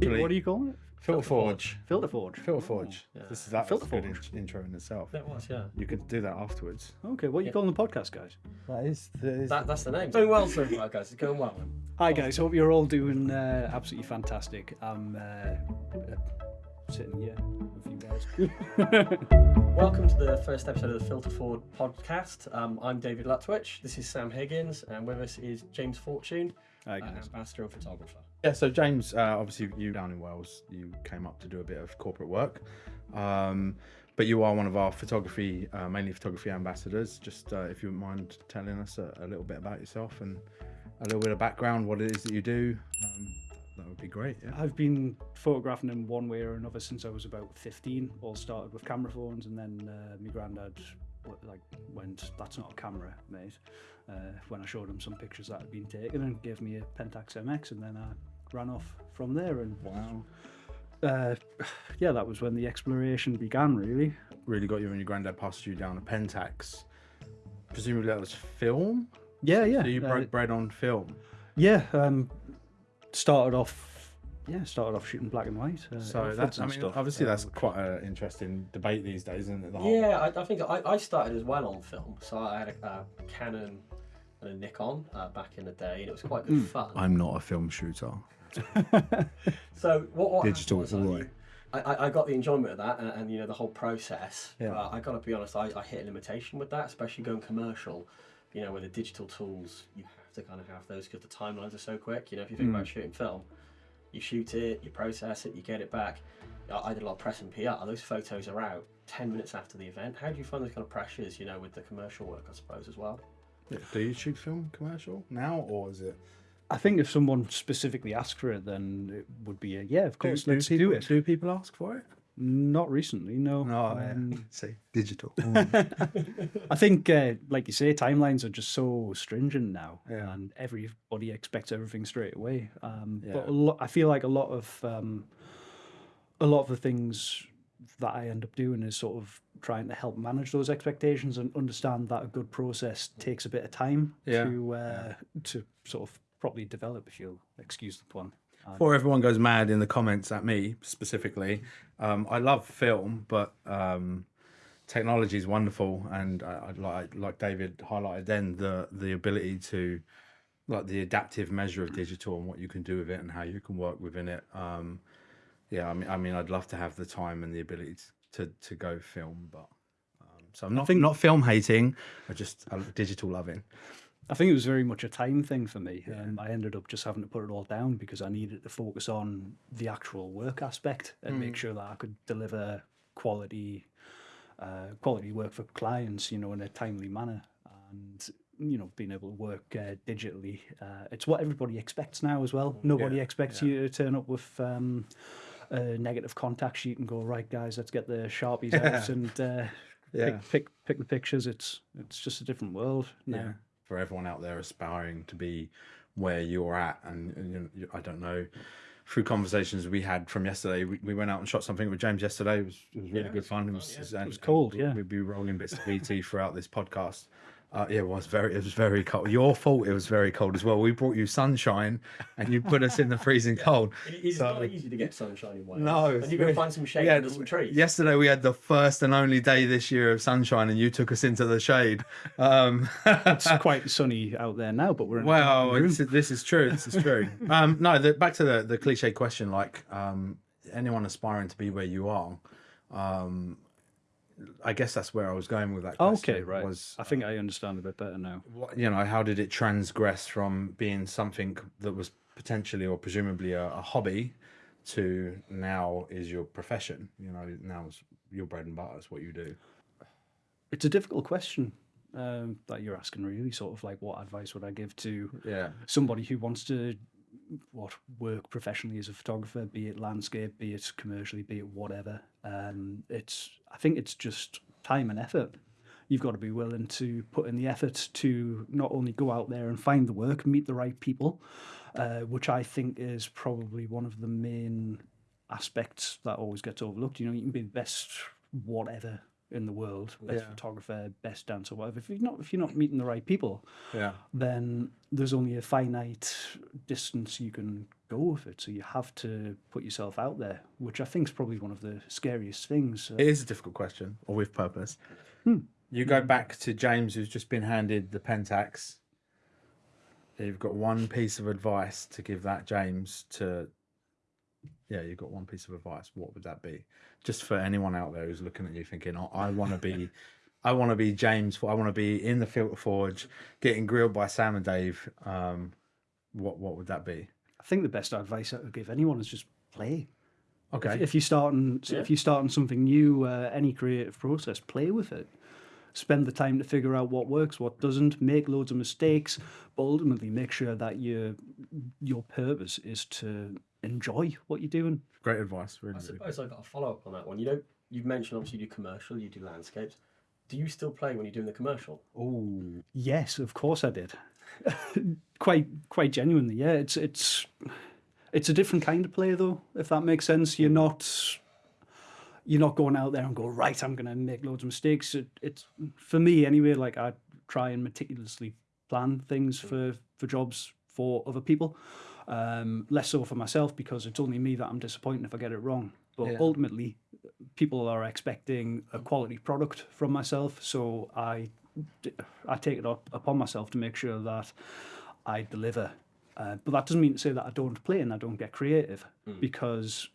What do you call it? Filter Forge. Filter Forge. Filter Forge. yeah. This is that Filter was a good Forge. in- intro in itself. That was, yeah. You could do that afterwards. Okay, what are you calling the podcast, guys? That is. That is That, that's the name. Going well so far, guys. It's going well. Hi guys, hope you're all doing uh, absolutely fantastic. I'm uh, uh, sitting here with you guys. Welcome to the first episode of the Filter Forward podcast. Um, I'm David Lutwich. This is Sam Higgins, and with us is James Fortune, Hi uh, guys. ambassador and photographer. Yeah, so James, uh, obviously you down in Wales, you came up to do a bit of corporate work, um, but you are one of our photography, uh, mainly photography ambassadors. Just uh, if you wouldn't mind telling us a, a little bit about yourself and a little bit of background, what it is that you do, um, that would be great. Yeah. I've been photographing in one way or another since I was about 15. All started with camera phones, and then uh, my granddad like went, "That's not a camera, mate." Uh, when I showed him some pictures that had been taken, and gave me a Pentax MX, and then I ran off from there. And Wow. uh, yeah, that was when the exploration began, really. Really got you and your granddad passed you down a Pentax. Presumably that was film. Yeah, yeah, So you uh, broke bread on film. Yeah, um, started off. Yeah, started off shooting black and white. Uh, So that's, I mean, stuff. obviously that's quite an interesting debate these days, isn't it? The whole- Yeah, I, I think I, I started as well on film. So I had a, a Canon and a Nikon uh, back in the day, and it was quite good fun. I'm not a film shooter. So what, what Digital happened all was, right. I, I, I got the enjoyment of that, and, and you know the whole process. Yeah. But I got to be honest, I, I hit a limitation with that, especially going commercial. You know, with the digital tools, you have to kind of have those because the timelines are so quick. You know, if you think about shooting film, you shoot it, you process it, you get it back. I I did a lot of press and PR. Those photos are out ten minutes after the event. How do you find those kind of pressures? You know, with the commercial work, I suppose as well. Yeah. Do you shoot film commercial now, or is it? I think if someone specifically asked for it, then it would be a yeah, of course, do, let's people, do it. Do people ask for it? Not recently, no. No, Um, see, digital. I think, uh, like you say, timelines are just so stringent now, Yeah. and everybody expects everything straight away. Um, Yeah. But I feel like a lot of um, a lot of the things that I end up doing is sort of trying to help manage those expectations and understand that a good process takes a bit of time Yeah. to uh, to sort of properly develop. If you'll excuse the pun. Before everyone goes mad in the comments at me specifically, um, I love film, but um, technology is wonderful, and I, I like like David highlighted then the the ability to like the adaptive measure of digital and what you can do with it and how you can work within it. Um, yeah, I mean, I mean, I'd love to have the time and the ability to to go film, but um, so I'm not not film hating, I just digital loving. I think it was very much a time thing for me. Um, I ended up just having to put it all down because I needed to focus on the actual work aspect and make sure that I could deliver quality, uh, quality work for clients, you know, in a timely manner. And you know, being able to work uh, digitally, uh, it's what everybody expects now as well. Nobody Yeah, expects you to turn up with. Um, a negative contact sheet and go right guys let's get the sharpies out and uh, Yeah. pick, pick pick the pictures it's it's just a different world now. Yeah. for everyone out there aspiring to be where you're at and, and you know, i don't know through conversations we had from yesterday we, we went out and shot something with james yesterday it was, it was really good fun it was, and- was cold, yeah. we'd be rolling bits of bt throughout this podcast uh, yeah, it was very, it was very cold. Your fault. It was very cold as well. We brought you sunshine, and you put us in the freezing cold. It's So- not easy to get sunshine in Wales. No, and it's you got to find some shade Yeah, under some trees. Yesterday we had the first and only day this year of sunshine, and you took us into the shade. Um, it's quite sunny out there now, but we're in a Well, dark room. it's, this is true. This is true. um, no, the, back to the, the cliche question like um, anyone aspiring to be where you are, um, I guess that's where I was going with that question. okay, right. Was, I think I understand a bit better now. what, you know, how did it transgress from being something that was potentially or presumably a, a hobby to now is your profession? You know, now is your bread and butter, is what you do. It's a difficult question um, that you're asking, really. Sort of like, what advice would I give to Yeah. somebody who wants to what work professionally as a photographer, be it landscape, be it commercially, be it whatever. Um, it's I think it's just time and effort. You've got to be willing to put in the effort to not only go out there and find the work, meet the right people, uh, which I think is probably one of the main aspects that always gets overlooked. You know, you can be the best whatever in the world, best Yeah. photographer, best dancer, whatever. If you're not if you're not meeting the right people, Yeah. then there's only a finite distance you can go with it. So you have to put yourself out there, which I think is probably one of the scariest things. It is a difficult question, or with purpose. Hmm. You go back to James, who's just been handed the Pentax. You've got one piece of advice to give that James to. Yeah, you've got one piece of advice. What would that be? Just for anyone out there who's looking at you thinking, "Oh, I want to be, I want to be James. I want to be in the filter forge, getting grilled by Sam and Dave." Um, what what would that be? I think the best advice I would give anyone is just play. Okay. If, if you're starting, Yeah. if you're starting something new, uh, any creative process, play with it. Spend the time to figure out what works, what doesn't. Make loads of mistakes, but ultimately make sure that your your purpose is to enjoy what you're doing. Great advice. Really. I suppose I've got a follow up on that one. You know, you've mentioned obviously you do commercial, you do landscapes. Do you still play when you're doing the commercial? Oh, Yes, of course I did. quite quite genuinely, yeah. It's it's it's a different kind of play though, if that makes sense. You're not you're not going out there and go, right, I'm gonna make loads of mistakes. It, it's for me anyway, like I try and meticulously plan things hmm. for for jobs for other people. Um, less so for myself because it's only me that I'm disappointed if I get it wrong. But Yeah. ultimately, people are expecting a quality product from myself, so I I take it up upon myself to make sure that I deliver. Uh, but that doesn't mean to say that I don't play and I don't get creative, because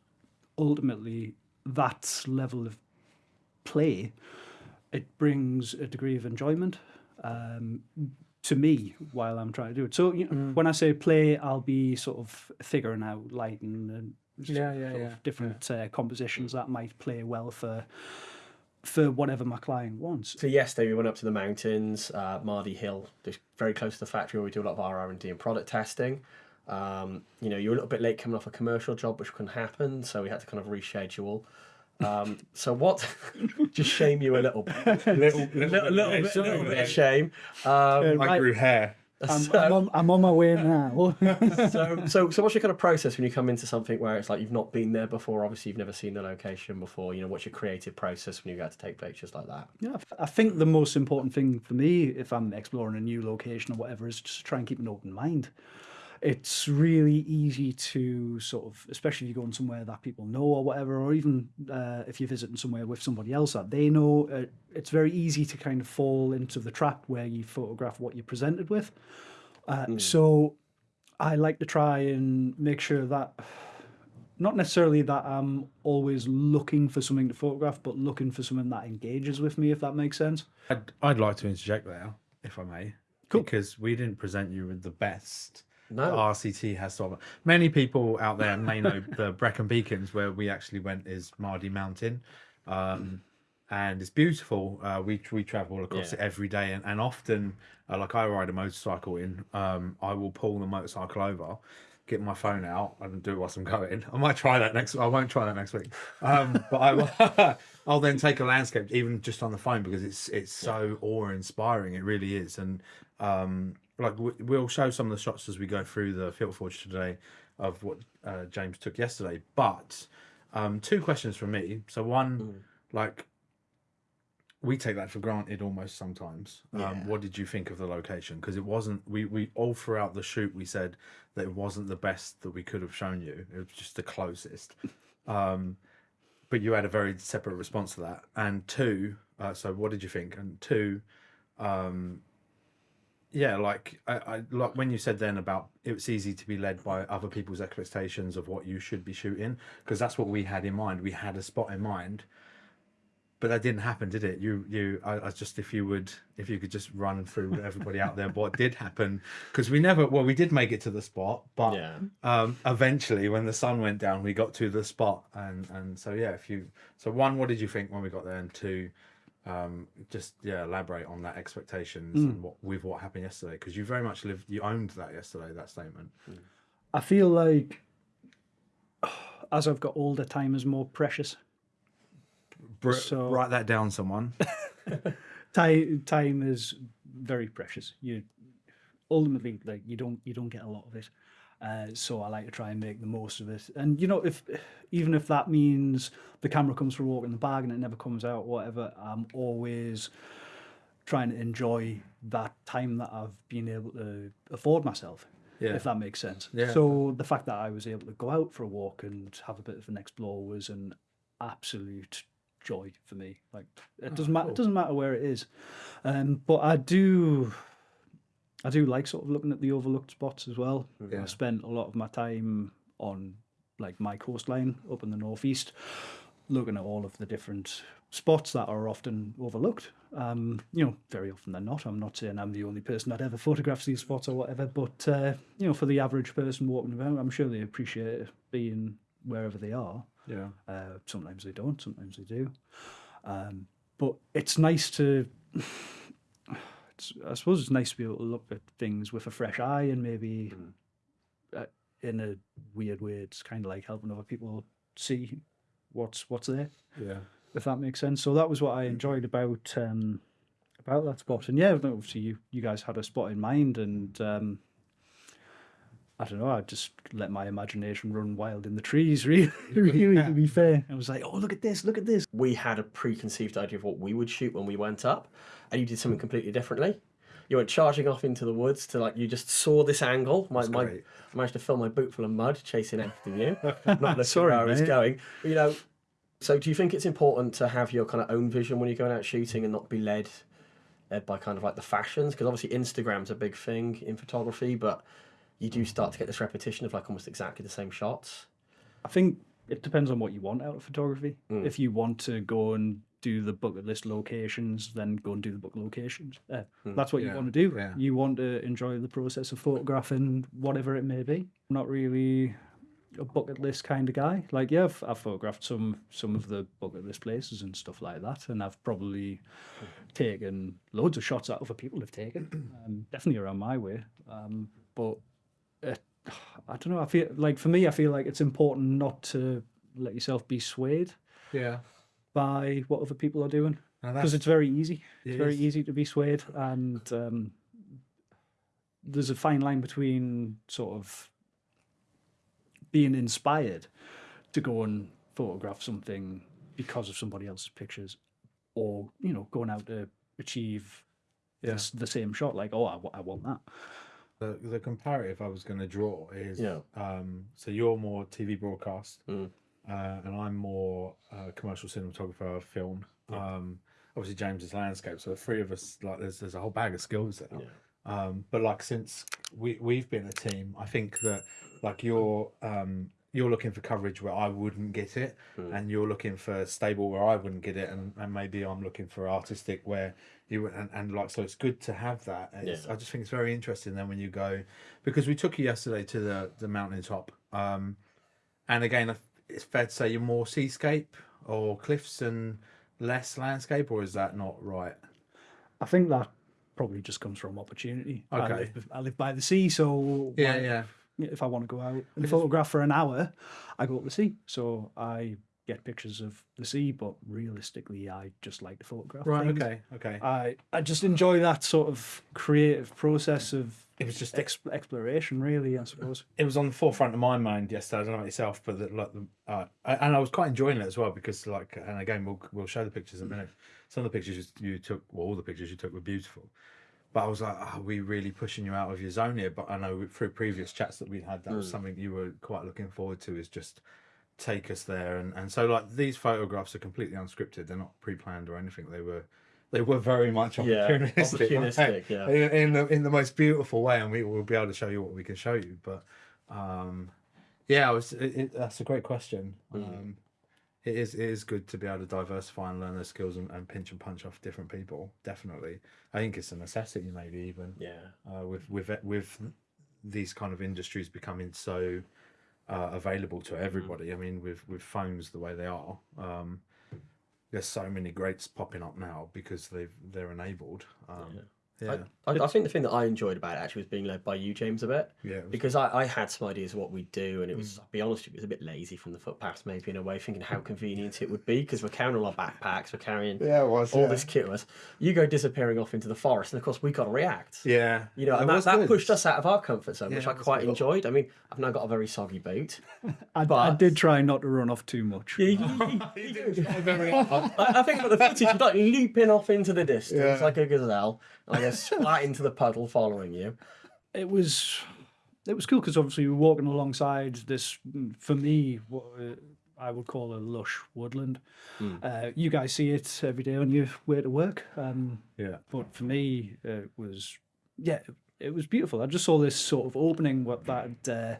ultimately that level of play it brings a degree of enjoyment um, to me while I'm trying to do it. So you know, when I say play, I'll be sort of figuring out lighting and Yeah, yeah, yeah, different Uh, compositions that might play well for for whatever my client wants. So yesterday we went up to the mountains, uh, Mardy Hill, just very close to the factory where we do a lot of our R and D and product testing. Um, you know, you're a little bit late coming off a commercial job, which can happen, so we had to kind of reschedule. Um, so what? just shame you a little, bit. little, little, little, bit, Sorry, little bit of shame. Um, I grew hair. I'm, I'm, on, I'm on my way now. so, so, so what's your kind of process when you come into something where it's like you've not been there before? Obviously, you've never seen the location before. You know, what's your creative process when you go to take pictures like that? Yeah, I think the most important thing for me, if I'm exploring a new location or whatever, is just try and keep an open mind. It's really easy to sort of, especially if you're going somewhere that people know or whatever, or even uh, if you're visiting somewhere with somebody else that they know, uh, it's very easy to kind of fall into the trap where you photograph what you're presented with. Uh, So I like to try and make sure that not necessarily that I'm always looking for something to photograph, but looking for something that engages with me, if that makes sense. I'd, I'd like to interject there, if I may. Cool. Because we didn't present you with the best No. RCT has to offer. Many people out there may know the Brecon Beacons, where we actually went, is Mardy Mountain. Um, and it's beautiful. Uh, we we travel across Yeah. it every day, and, and often, uh, like I ride a motorcycle in, um, I will pull the motorcycle over, get my phone out, and do it whilst I'm going. I might try that next. I won't try that next week, um, but I will. I'll then take a landscape, even just on the phone, because it's it's so awe inspiring. It really is, and um, like we- we'll show some of the shots as we go through the Field forge today of what uh, James took yesterday. But um, two questions from me. So one, like we take that for granted almost sometimes. Um, What did you think of the location? Because it wasn't. We we all throughout the shoot we said that it wasn't the best that we could have shown you. It was just the closest. Um, but you had a very separate response to that. And two, uh, so what did you think? And two, um, yeah, like I, I like when you said then about it's easy to be led by other people's expectations of what you should be shooting because that's what we had in mind. We had a spot in mind, but that didn't happen, did it? You, you, I, I just if you would, if you could just run through with everybody out there what did happen because we never, well, we did make it to the spot, but Yeah. um, eventually when the sun went down, we got to the spot, and and so yeah, if you, so one, what did you think when we got there, and two, um, just yeah, elaborate on that expectations and what with what happened yesterday because you very much lived, you owned that yesterday, that statement. I feel like as I've got older, time is more precious. Br- So- write that down, someone. Time, time is very precious. You ultimately like you don't you don't get a lot of it. Uh, so I like to try and make the most of it. And you know, if even if that means the camera comes for a walk in the bag and it never comes out, whatever, I'm always trying to enjoy that time that I've been able to afford myself. Yeah. If that makes sense. Yeah. So the fact that I was able to go out for a walk and have a bit of an explore was an absolute joy for me. Like it doesn't matter. cool. It doesn't matter where it is. Um, but I do. I do like sort of looking at the overlooked spots as well. Yeah. I spent a lot of my time on like my coastline up in the northeast, looking at all of the different spots that are often overlooked. Um, you know, very often they're not. I'm not saying I'm the only person that ever photographs these spots or whatever, but uh, you know, for the average person walking around, I'm sure they appreciate being wherever they are. Yeah. Uh, sometimes they don't, sometimes they do. Um, but it's nice to, I suppose it's nice to be able to look at things with a fresh eye and maybe uh, in a weird way, it's kind of like helping other people see what's what's there, Yeah. if that makes sense. So that was what I enjoyed about um, about that spot. And yeah, obviously you you guys had a spot in mind, and um, I don't know, I just let my imagination run wild in the trees. Really, really, to be fair, I was like, oh, look at this, look at this. we had a preconceived idea of what we would shoot when we went up, and you did something completely differently. You went charging off into the woods to like you just saw this angle. My, my great. I managed to fill my boot full of mud chasing after you, not looking Sorry, where I was going. But, you know, so do you think it's important to have your kind of own vision when you're going out shooting and not be led led by kind of like the fashions? Because obviously Instagram's a big thing in photography, but you do start to get this repetition of like almost exactly the same shots. I think it depends on what you want out of photography. If you want to go and do the bucket list locations, then go and do the bucket locations. Uh, That's what Yeah, you want to do. yeah. You want to enjoy the process of photographing whatever it may be. I'm not really a bucket list kind of guy. Like, yeah, I've, I've photographed some some of the bucket list places and stuff like that, and I've probably taken loads of shots that other people have taken. Um, definitely around my way, um, but it, I don't know. I feel like for me, I feel like it's important not to let yourself be swayed Yeah. by what other people are doing because it's very easy. It It's very is. easy to be swayed, and um, there's a fine line between sort of being inspired to go and photograph something because of somebody else's pictures, or you know, going out to achieve Yeah. this, the same shot. Like, oh, I, I want that. The, the comparative I was going to draw is Yeah. um, so you're more TV broadcast, Mm. uh, and I'm more uh, commercial cinematographer, film. Um, obviously, James is landscape, so the three of us like there's there's a whole bag of skills there. Um, but like since we we've been a team, I think that like you're um, you're looking for coverage where I wouldn't get it, and you're looking for stable where I wouldn't get it, and, and maybe I'm looking for artistic where you would- and, and like so it's good to have that. It's, Yeah. I just think it's very interesting then when you go because we took you yesterday to the the mountain top, um, and again it's fair to say you're more seascape or cliffs and less landscape, or is that not right? I think that probably just comes from opportunity. I Okay. live, I live by the sea, so Yeah, why- yeah. If I want to go out and photograph for an hour, I go up the sea. So I get pictures of the sea, but realistically, I just like to photograph. Right. things. Okay. Okay. I I just enjoy that sort of creative process of It was just ex- exploration, really. I suppose. it was on the forefront of my mind yesterday. I don't know about yourself, but the, like the, uh, and I was quite enjoying it as well because like, and again, we'll we'll show the pictures in a minute. Some of the pictures you took, well, all the pictures you took were beautiful. But I was like, are we really pushing you out of your zone here? But I know through previous chats that we had, that was something you were quite looking forward to. Is just take us there, and and so like these photographs are completely unscripted. They're not pre-planned or anything. They were. They were very much Yeah, opportunistic, opportunistic, yeah. in, in the in the most beautiful way, and we will be able to show you what we can show you. But um, yeah, I was. It, it, that's a great question. Um, it is it is good to be able to diversify and learn those skills and, and pinch and punch off different people. Definitely, I think it's a necessity. Maybe even Yeah. uh, with with with these kind of industries becoming so uh, available to everybody. I mean, with with phones the way they are, um, there's so many greats popping up now because they've they're enabled. Um, Yeah. I, I, I think the thing that I enjoyed about it actually was being led by you, James, a bit. Yeah, Because I, I had some ideas of what we'd do, and it was, mm. I'll be honest, you, it was a bit lazy from the footpaths, maybe in a way, thinking how convenient it would be because we're carrying all our backpacks, we're carrying Yeah, was, all yeah. this kit with us. You go disappearing off into the forest, and of course, we got to react. Yeah. You know, and that, that good. pushed us out of our comfort zone, which I quite good. enjoyed. I mean, I've now got a very soggy boot. I, I did try not to run off too much. You- you- you- you do. I, I think about the footage, you're like leaping off into the distance Yeah. like a gazelle, Splat into the puddle following you. it was it was cool because obviously we were walking alongside this mm, for me what uh, I would call a lush woodland. Uh, you guys see it every day on your way to work, um, Yeah. but for me it was yeah it was beautiful. I just saw this sort of opening what that uh,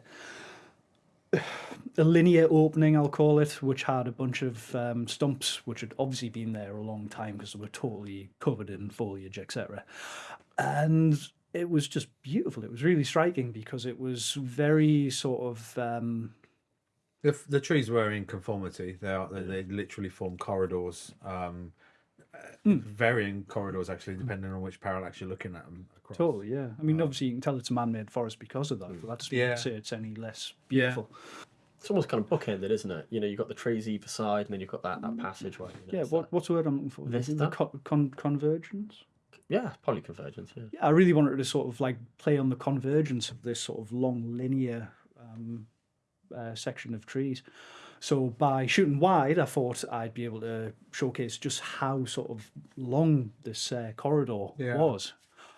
a linear opening I'll call it, which had a bunch of um, stumps which had obviously been there a long time because they were totally covered in foliage, etc. And it was just beautiful. It was really striking because it was very sort of um, The, the trees were in conformity. They are. They, they literally form corridors. Um, uh, Varying corridors, actually, depending on which parallax you're looking at them. Across. totally yeah. I mean, obviously you can tell it's a man-made forest because of that, but that doesn't Yeah. say it's any less Yeah. beautiful. It's almost kind of bookended, isn't it? You know, you've got the trees either side, and then you've got that, that passageway. you know, Yeah, it's what that- what's the word I'm looking for? Vista? The co- con- convergence. yeah, probably convergence. Yeah. Yeah, I really wanted to sort of like play on the convergence of this sort of long linear um, uh, section of trees. So by shooting wide, I thought I'd be able to showcase just how sort of long this uh, corridor Yeah. was.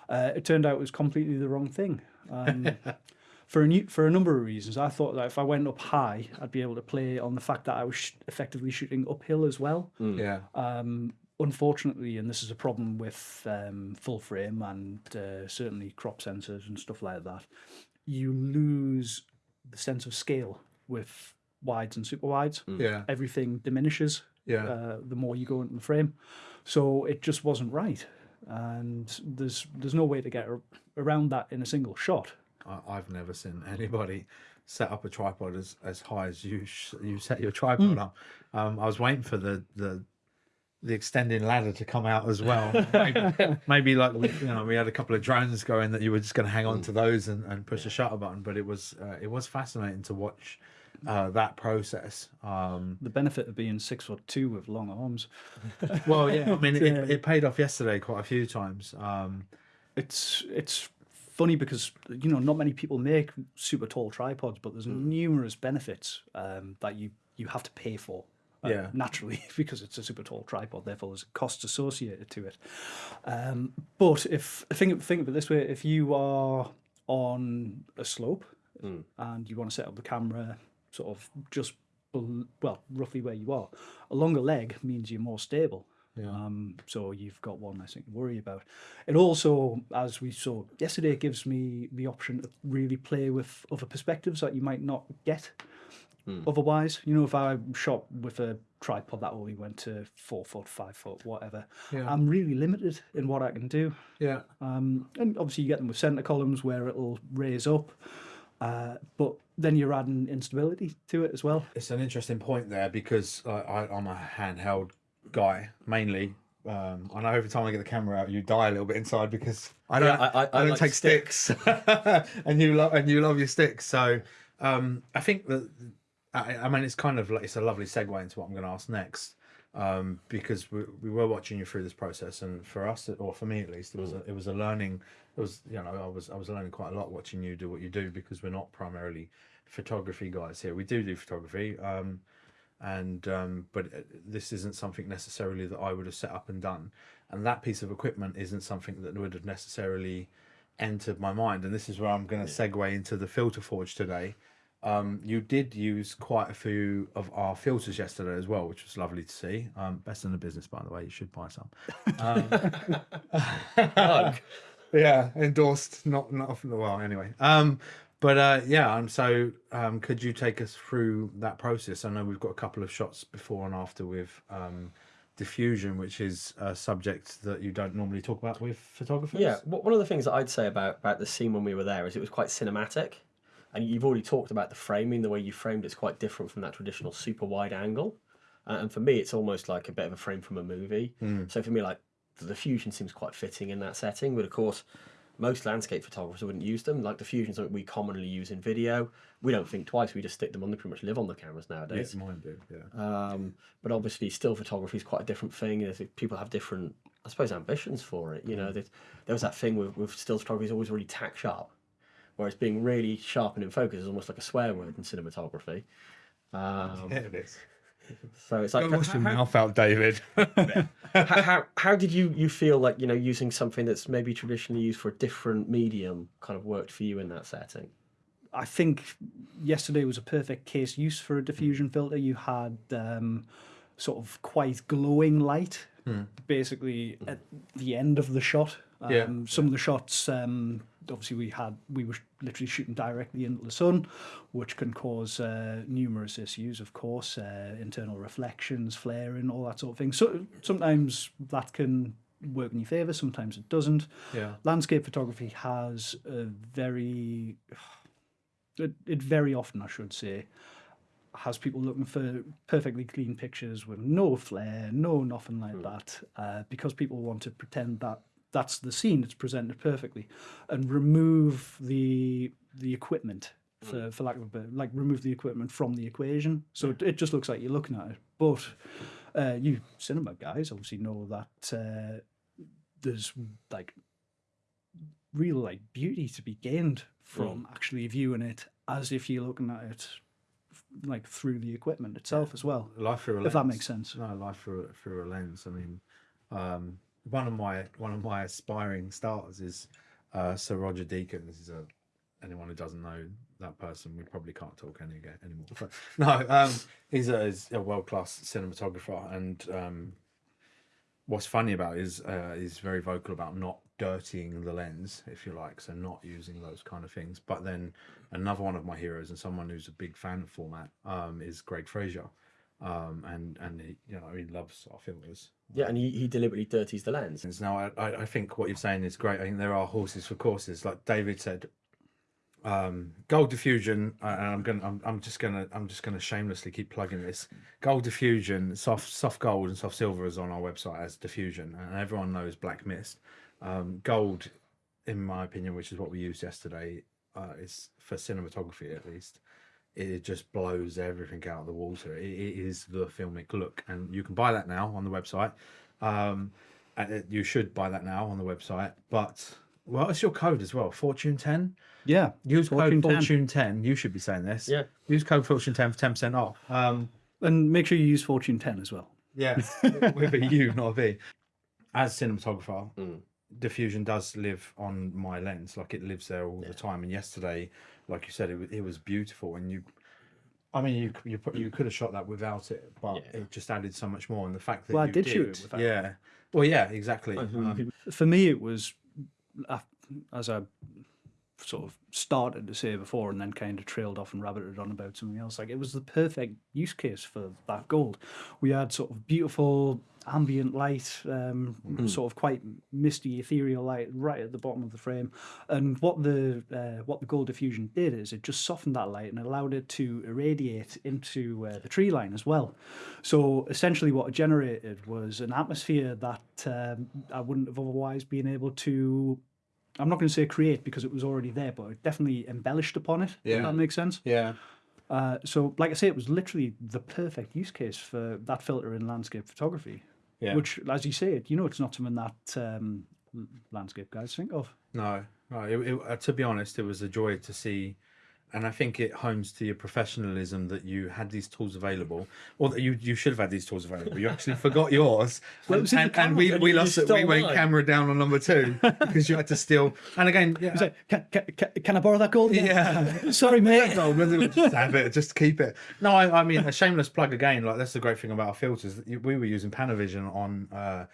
Uh, it turned out it was completely the wrong thing. Um, for a new, for a number of reasons, I thought that if I went up high, I'd be able to play on the fact that I was sh- effectively shooting uphill as well. Yeah. Um, unfortunately, and this is a problem with um, full frame and uh, certainly crop sensors and stuff like that, you lose the sense of scale with wides and super wides. Yeah. Everything diminishes Yeah. uh, the more you go into the frame, so it just wasn't right. And there's there's no way to get around that in a single shot. I, I've never seen anybody set up a tripod as, as high as you sh- you set your tripod up. Um, I was waiting for the the the extending ladder to come out as well. maybe, maybe like we, you know we had a couple of drones going that you were just going to hang on to those and, and push the shutter button. But it was uh, it was fascinating to watch uh, that process. Um, The benefit of being six foot two with long arms. well, yeah, I mean it, it paid off yesterday quite a few times. Um, it's it's funny because you know not many people make super tall tripods, but there's numerous benefits um, that you you have to pay for. uh, Yeah. naturally because it's a super tall tripod, therefore there's costs associated to it. Um, but if think think of it this way: if you are on a slope and you want to set up the camera sort of just well roughly where you are, a longer leg means you're more stable. Um, so you've got one less thing to worry about. It also, as we saw yesterday, it gives me the option to really play with other perspectives that you might not get otherwise. You know, if I shot with a tripod that only went to four foot, five foot, whatever, Yeah. I'm really limited in what I can do. yeah, Um, and obviously, you get them with center columns where it'll raise up, uh, but then you're adding instability to it as well. it's an interesting point there because I, I, I'm a handheld guy mainly. Um, I know every time I get the camera out, you die a little bit inside because I don't. Yeah, I- I- I don't like take sticks, and you love and you love your sticks. So um, I think that I, I mean it's kind of like it's a lovely segue into what I'm going to ask next. Um, because we, we were watching you through this process, and for us, or for me at least, it was a, it was a learning. It was you know I was I was learning quite a lot watching you do what you do because we're not primarily photography guys here. We do do photography, um, and um, but uh, this isn't something necessarily that I would have set up and done, and that piece of equipment isn't something that would have necessarily entered my mind. And this is where I'm going to segue into the filter forge today. Um, you did use quite a few of our filters yesterday as well, which was lovely to see. Um, best in the business, by the way. You should buy some. Um, yeah, endorsed. Not not from the well. Anyway, um, but uh, yeah. Um, so um, could you take us through that process? I know we've got a couple of shots before and after with um, diffusion, which is a subject that you don't normally talk about with photographers. Yeah, one of the things that I'd say about, about the scene when we were there is it was quite cinematic. And you've already talked about the framing, the way you framed it's quite different from that traditional super wide angle. Uh, and for me, it's almost like a bit of a frame from a movie. So for me, like the fusion seems quite fitting in that setting. But of course, most landscape photographers wouldn't use them. Like the fusions something we commonly use in video. We don't think twice. We just stick them on. They pretty much live on the cameras nowadays. Yes, mine do. Yeah. Um, but obviously, still photography is quite a different thing. People have different, I suppose, ambitions for it. You know, there's, there was that thing with, with still photography is always really tack sharp, whereas being really sharp and in focus is almost like a swear word in cinematography. Um, Yeah, it is. so it's like, Wash your mouth out, David. how, how, how did you, you feel like, you know, using something that's maybe traditionally used for a different medium kind of worked for you in that setting? I think yesterday was a perfect case use for a diffusion filter. You had um, sort of quite glowing light, basically at the end of the shot. Um, Yeah. Some of the shots, um, obviously, we had we were literally shooting directly into the sun, which can cause uh, numerous issues. Of course, uh, internal reflections, flaring, all that sort of thing. So sometimes that can work in your favour. Sometimes it doesn't yeah. landscape photography has a very it, it very often i should say has people looking for perfectly clean pictures with no flare no nothing like that uh, because people want to pretend that that's the scene it's presented perfectly and remove the the equipment for, for lack of a better like remove the equipment from the equation. So it, it just looks like you're looking at it but uh, you cinema guys obviously know that uh, there's like real like beauty to be gained from actually viewing it as if you're looking at it like through the equipment itself as well Life through a lens. if that makes sense. No, life through a, through a lens. I mean, um, one of my one of my aspiring stars is uh, Sir Roger Deakins. This is a anyone who doesn't know that person, we probably can't talk any anymore. But no, um, he's a, a world class cinematographer, and um, what's funny about is uh, he's very vocal about not dirtying the lens, if you like, so not using those kind of things. But then another one of my heroes and someone who's a big fan of Formatt um, is Greig Fraser, um, and and he, you know he loves our filters. Yeah, and he, he deliberately dirties the lens. Now I, I I think what you're saying is great. I think there are horses for courses, like David said. Um, gold diffusion, uh, and I'm gonna, I'm, I'm just gonna, I'm just gonna shamelessly keep plugging this. Gold diffusion, soft, soft gold and soft silver is on our website as diffusion, and everyone knows black mist. Um, gold, in my opinion, which is what we used yesterday, uh, is for cinematography at least. It just blows everything out of the water. It, it is the filmic look, and you can buy that now on the website. Um, and it- you should buy that now on the website. But well, it's your code as well, Fortune Ten. yeah Use Fortune code 10. Fortune Ten. You should be saying this. Yeah. Use code Fortune Ten for ten percent off. Um, and make sure you use fortune 10 as well yeah, with a U, not a V. As cinematographer, Mm. diffusion does live on my lens. Like it lives there all the time. And yesterday, like you said, it, it was beautiful. And you, I mean, you you put- you could have shot that without it, but Yeah. it just added so much more. And the fact that Well, I you did did shoot without yeah. Well, yeah, exactly. Mhm. Um, for me it was uh, as i sort of started to say before and then kind of trailed off and rabbited on about something else. Like it was the perfect use case for that gold. We had sort of beautiful ambient light um, sort of quite misty ethereal light right at the bottom of the frame. And what the uh, what the gold diffusion did is it just softened that light and allowed it to irradiate into uh, the tree line as well. So essentially what it generated was an atmosphere that um, i wouldn't have otherwise been able to I'm not going to say create because it was already there, but it definitely embellished upon it. Yeah. If that makes sense. yeah. Uh, so, like I say, it was literally the perfect use case for that filter in landscape photography. Yeah. Which, as you say, it you know, it's not something that um, landscape guys think of. No, no. It, it, uh, to be honest, it was a joy to see, and I think it homes to your professionalism that you had these tools available, or that you you should have had these tools available. You actually forgot yours, Well, and, was in the and, and we we lost it. We went mine. camera down on number two because you had to steal. And again, yeah, like, can, can, can, I borrow that gold? again?" Yeah. Sorry, mate. just have it, just keep it. No, I, I mean a shameless plug again. Like that's the great thing about our filters. We were using Panavision on. Uh,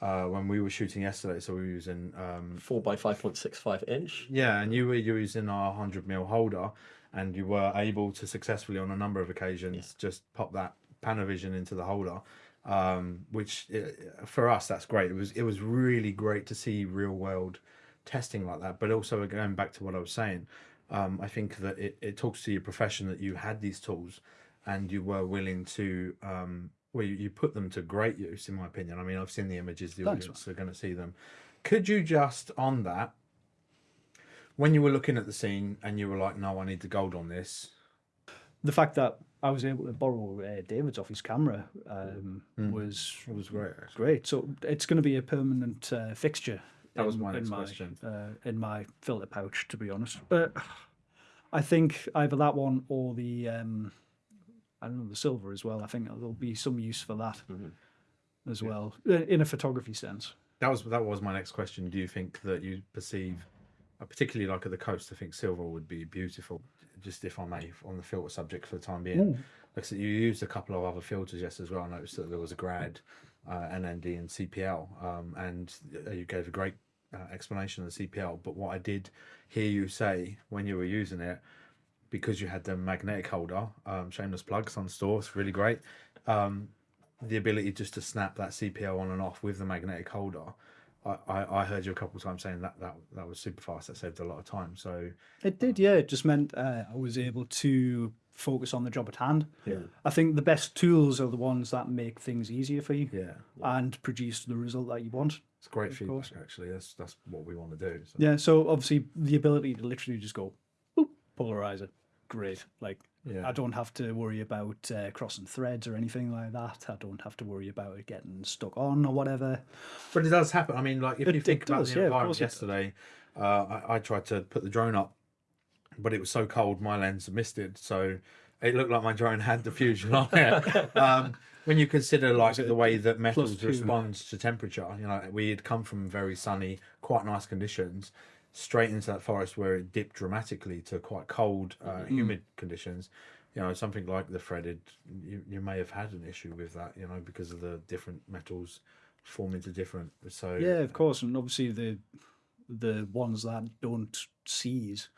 uh, when we were shooting yesterday, so we were using um, Four by five point six five inch. Yeah, and you were using our 100 mil holder, and you were able to successfully, on a number of occasions, just pop that Panavision into the holder. Um, which uh, for us, that's great. It was it was really great to see real world testing like that. But also going back to what I was saying, um, I think that it, it talks to your profession that you had these tools, and you were willing to um, well, you, you put them to great use, in my opinion. I mean, I've seen the images; the Thanks, audience are going to see them. Could you just on that, when you were looking at the scene and you were like, "No, I need the gold on this," The fact that I was able to borrow uh, David's off his camera um, Mm. was it was great. Actually. great. So it's going to be a permanent uh, fixture. That was my in next question. Uh, in my filter pouch, to be honest. But I think either that one or the um, I don't know the silver as well. I think there'll be some use for that Mm-hmm. as well uh, in a photography sense. That was that was my next question. Do you think that you perceive, uh, particularly like at the coast, I think silver would be beautiful. Just if I may, on the filter subject for the time being, like so you used a couple of other filters yes as well. I noticed that there was a grad, uh, NND, and CPL, um, and uh, you gave a great uh, explanation of the CPL. But what I did hear you say when you were using it, because you had the magnetic holder, um, shameless plugs on store, it's really great. Um, the ability just to snap that CPL on and off with the magnetic holder. I, I, I heard you a couple of times saying that, that that was super fast. That saved a lot of time. So It did, yeah. It just meant uh, I was able to focus on the job at hand. Yeah. I think the best tools are the ones that make things easier for you yeah, and produce the result that you want. it's great feedback. course. Actually, that's that's what we want to do. So. Yeah, so obviously the ability to literally just go, polarizer, great. Like, Yeah. I don't have to worry about uh, crossing threads or anything like that. I don't have to worry about it getting stuck on or whatever. But it does happen. I mean, like if It- you think it about does, the yeah, environment yesterday, uh, I, I tried to put the drone up, but it was so cold my lens misted, so it looked like my drone had diffusion on it. um, when you consider like the way that metals two? responds to temperature, you know, we had come from very sunny, quite nice conditions, straight into that forest where it dipped dramatically to quite cold, uh, Mm-hmm. humid conditions. You know, something like the threaded, you, you may have had an issue with that, you know, because of the different metals form into different. So Yeah, of course, and obviously the the ones that don't seize,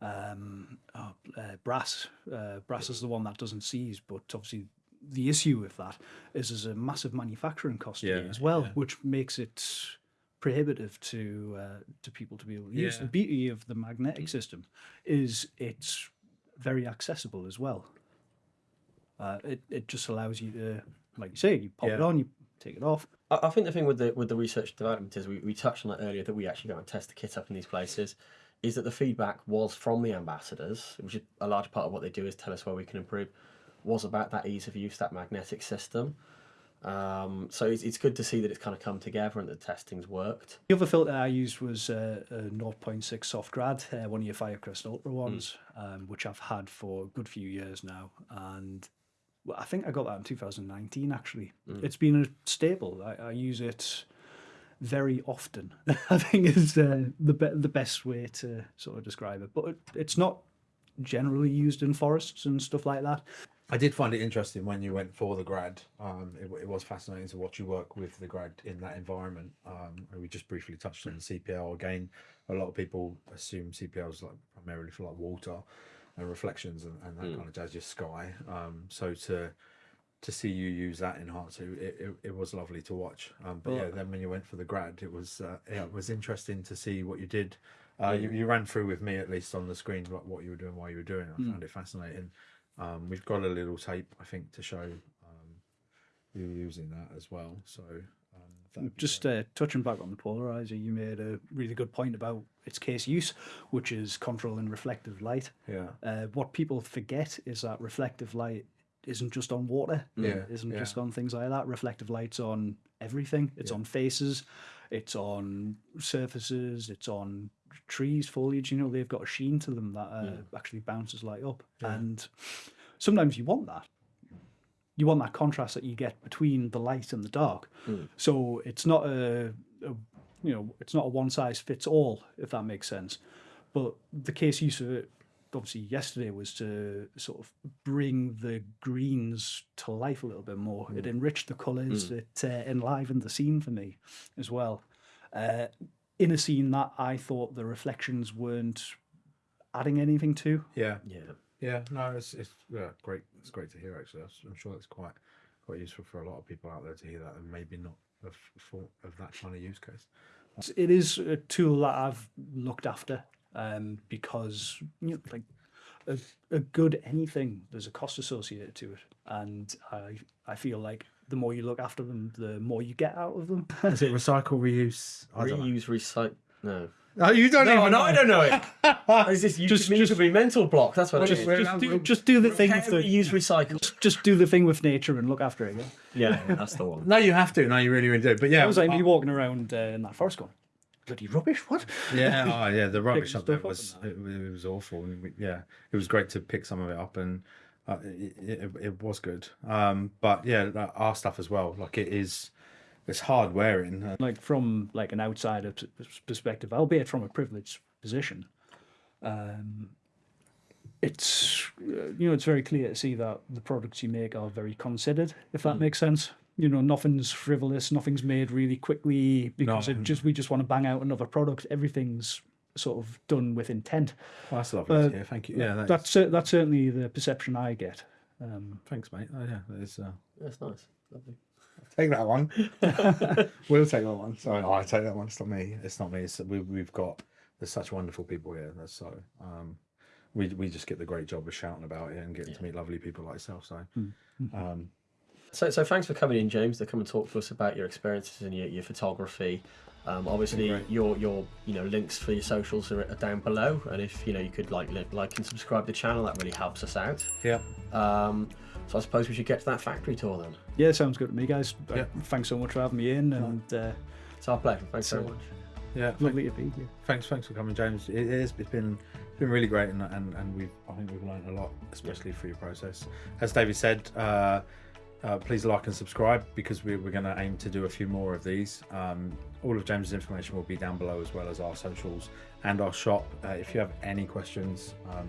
um, oh, uh, brass. Uh, brass is the one that doesn't seize, but obviously the issue with that is there's a massive manufacturing cost Yeah, as well, yeah. which makes it prohibitive to uh, to people to be able to use. The beauty of the magnetic system is it's very accessible as well. Uh, it it just allows you to, like you say, you pop it on, you take it off. I, I think the thing with the with the research development is we, we touched on that earlier that we actually go and test the kit up in these places. Is that the feedback was from the ambassadors, which is a large part of what they do is tell us where we can improve, was about that ease of use, that magnetic system. Um, so it's, it's good to see that it's kind of come together and the testing's worked. The other filter I used was uh, a 0.6 soft grad, uh, one of your Firecrest Ultra ones, um, which I've had for a good few years now. And well, I think I got that in 2019, actually. It's been a staple. I, I use it very often, I think is uh, the, be- the best way to sort of describe it. But it, it's not generally used in forests and stuff like that. I did find it interesting when you went for the grad. Um, it, it was fascinating to watch you work with the grad in that environment. Um, and we just briefly touched on the CPL again. A lot of people assume CPL is like primarily for like water and reflections and, and that kind of jazz, your sky. Um, so to to see you use that in Heartsu, it, it, it was lovely to watch. Um, but Well- yeah, then when you went for the grad, it was uh, yeah, it was interesting to see what you did. Uh, you, you ran through with me at least on the screen what, what you were doing while you were doing. it. I found it fascinating. Um, we've got a little tape, I think, to show um, you using that as well. So um, Just uh, touching back on the polarizer, you made a really good point about its case use, which is controlling reflective light. yeah, Uh, what people forget is that reflective light isn't just on water. Yeah, Isn't yeah. just on things like that. Reflective light's on everything. It's Yeah. on faces, it's on surfaces, it's on trees, foliage. You know, they've got a sheen to them that uh, actually bounces light up. Yeah. And sometimes you want that. You want that contrast that you get between the light and the dark. So it's not a, a you know, it's not a one size fits all, if that makes sense. But the case use of it, obviously, yesterday was to sort of bring the greens to life a little bit more. It enriched the colours, it uh, enlivened the scene for me as well. Uh, in a scene that I thought the reflections weren't adding anything to. yeah, Yeah. yeah. No, it's it's yeah, great. It's great to hear. Actually, I'm sure it's quite quite useful for a lot of people out there to hear that, and maybe not of for, of that kind of use case. It's- It is a tool that I've looked after um, because you know, like a, a good anything, there's a cost associated to it, and I I feel like the more you look after them, the more you get out of them. Is it recycle, reuse? I don't know. Reuse, recycle. No. Oh, you don't No, even no, know. I don't know it. Is this you Just- just, just, be mental block? That's what it just, is. we're- just, do, just do the thing with Repair, the reuse, recycle. just, just do the thing with nature and look after it. Yeah? Yeah, yeah, that's the one. No, you have to. No, you really, really do. But yeah, I was like I- me walking around uh, in that forest going, bloody rubbish. What? yeah, oh, yeah. The rubbish up there was it, it was awful. And we- Yeah, it was great to pick some of it up, and uh, it, it, it was good. Um, but yeah, our stuff as well. Like it is, it's hard wearing. Uh, like from like an outsider perspective, albeit from a privileged position, um, it's you know it's very clear to see that the products you make are very considered. If that makes sense, you know nothing's frivolous, nothing's made really quickly because No. it just we just want to bang out another product. Everything's sort of done with intent. well, that's lovely. Uh, to hear. Thank you. Yeah, that's, That's cer- that's certainly the perception I get. Um, thanks, mate. Oh, yeah, it's, uh, That's nice. Lovely. take that one. we'll take that one. Sorry, I take that one. It's not me. It's not me. It's, we, we've got there's such wonderful people here. That's so. Um, we we just get the great job of shouting about it and getting to meet lovely people like yourself. So, um, So, so thanks for coming in, James, to come and talk to us about your experiences and your, your photography. Um, obviously, great. your your you know links for your socials are, are down below, and if you know you could like li- like and subscribe to the channel, that really helps us out. yeah. Um, so I suppose we should get to that factory tour then. yeah, sounds good to me, guys. Uh, Yeah. Thanks so much for having me in, and uh, It's our pleasure. Thanks So- very much. Yeah, lovely to be here. thanks, thanks for coming, James. It is. It's been it's been really great, and and, and we've I think we've learned a lot, especially through your process. As David said, uh, uh, please like and subscribe because we, we're going to aim to do a few more of these. Um, all of James's information will be down below, as well as our socials and our shop. Uh, if you have any questions. Um,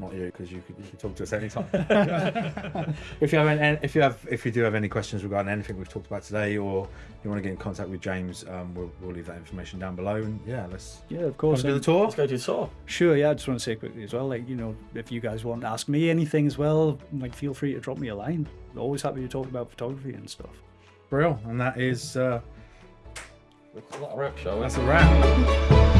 not you, because you could, you could talk to us anytime. if you have any, if you have if you do have any questions regarding anything we've talked about today, or you want to get in contact with James, um, we'll, we'll leave that information down below. And yeah, let's Yeah, of course. do the tour. Let's go to the tour. Sure, yeah, I just want to say quickly as well, like, you know, if you guys want to ask me anything as well, like, feel free to drop me a line. Always happy to talk about photography and stuff. Brill, and that is uh, That's a lot of rap show. that's a wrap.